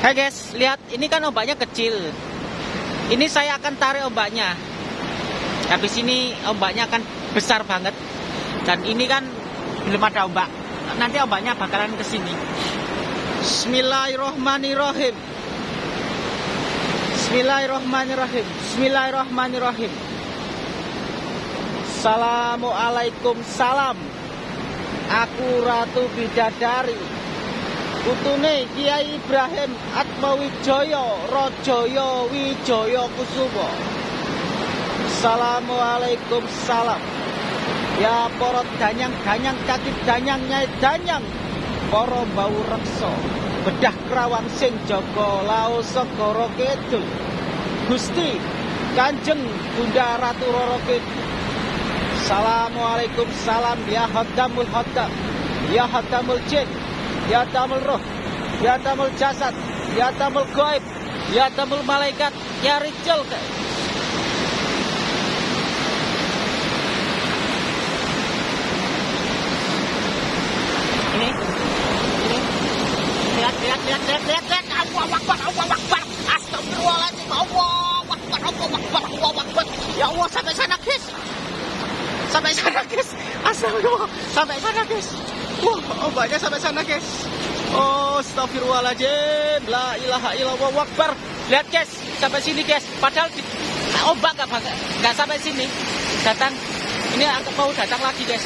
Hai guys, lihat ini kan ombaknya kecil. Ini saya akan tarik ombaknya. Habis ini ombaknya akan besar banget. Dan ini kan belum ada ombak. Nanti ombaknya bakalan ke sini. Bismillahirrohmanirrohim. Bismillahirrohmanirrohim. Bismillahirrohmanirrohim. Assalamualaikum salam. Aku Ratu Bidadari. Putune Kiai Ibrahim Atmawijoyo Rojoyo Wijoyo Kusumo. Assalamualaikum salam. Ya porot danyang danyang kaki danyang nyai danyang. Poro bau rekso Bedah kerawang sing joko segoro kidul. Gusti Kanjeng Bunda Ratu Roro Assalamualaikum salam. Ya Hodamul Hodam Ya Hodamul Jin Ya tamul roh, ya tamul jasad, ya tamul goib, ya tamul malaikat, ya rijal. Ini, ya Allah sampai sana guys, sampai sana guys, sampai sana guys. Wah, ombaknya sampai sana, guys. Oh, astagfirullahaladzim. La ilaha illallah wakbar. Lihat, guys. Sampai sini, guys. Padahal di, ombak nggak nggak sampai sini. Datang. Ini aku mau datang lagi, guys.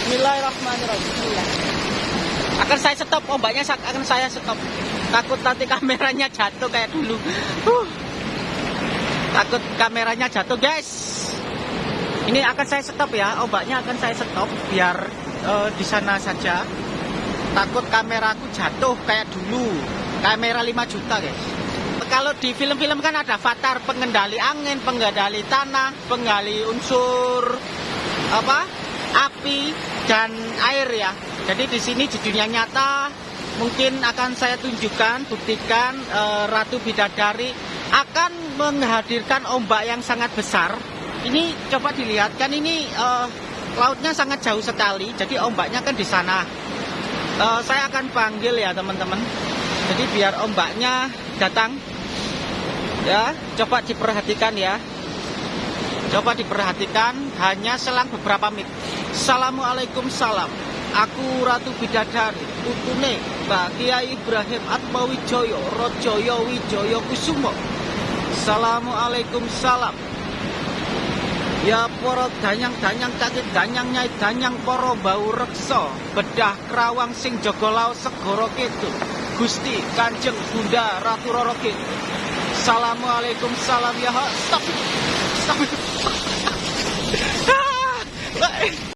Bismillahirrahmanirrahim. Bismillah. Akan saya stop. Ombaknya akan saya stop. Takut nanti kameranya jatuh kayak dulu. Uh. Takut kameranya jatuh, guys. Ini akan saya stop ya, ombaknya akan saya stop biar uh, di sana saja. Takut kameraku jatuh kayak dulu. Kamera 5 juta, guys. Kalau di film-film kan ada avatar pengendali angin, pengendali tanah, pengendali unsur apa? api dan air ya. Jadi di sini di dunia nyata mungkin akan saya tunjukkan, buktikan uh, Ratu Bidadari akan menghadirkan ombak yang sangat besar. Ini coba dilihat kan ini uh, lautnya sangat jauh sekali, jadi ombaknya kan di sana. Uh, saya akan panggil ya teman-teman. Jadi biar ombaknya datang. Ya, coba diperhatikan ya. Coba diperhatikan hanya selang beberapa menit. Assalamualaikum salam. Aku Ratu Bidadari, putune Mbak Kiai Ibrahim Atmawijoyo, Rojoyo Wijoyo Kusumo. Assalamualaikum salam. Ya poro danyang-danyang kaki danyang nyai danyang poro bau rekso bedah kerawang sing jogolau segoro kitu Gusti Kanjeng Bunda Ratu Roro kitu Assalamualaikum salam ya stop. Stop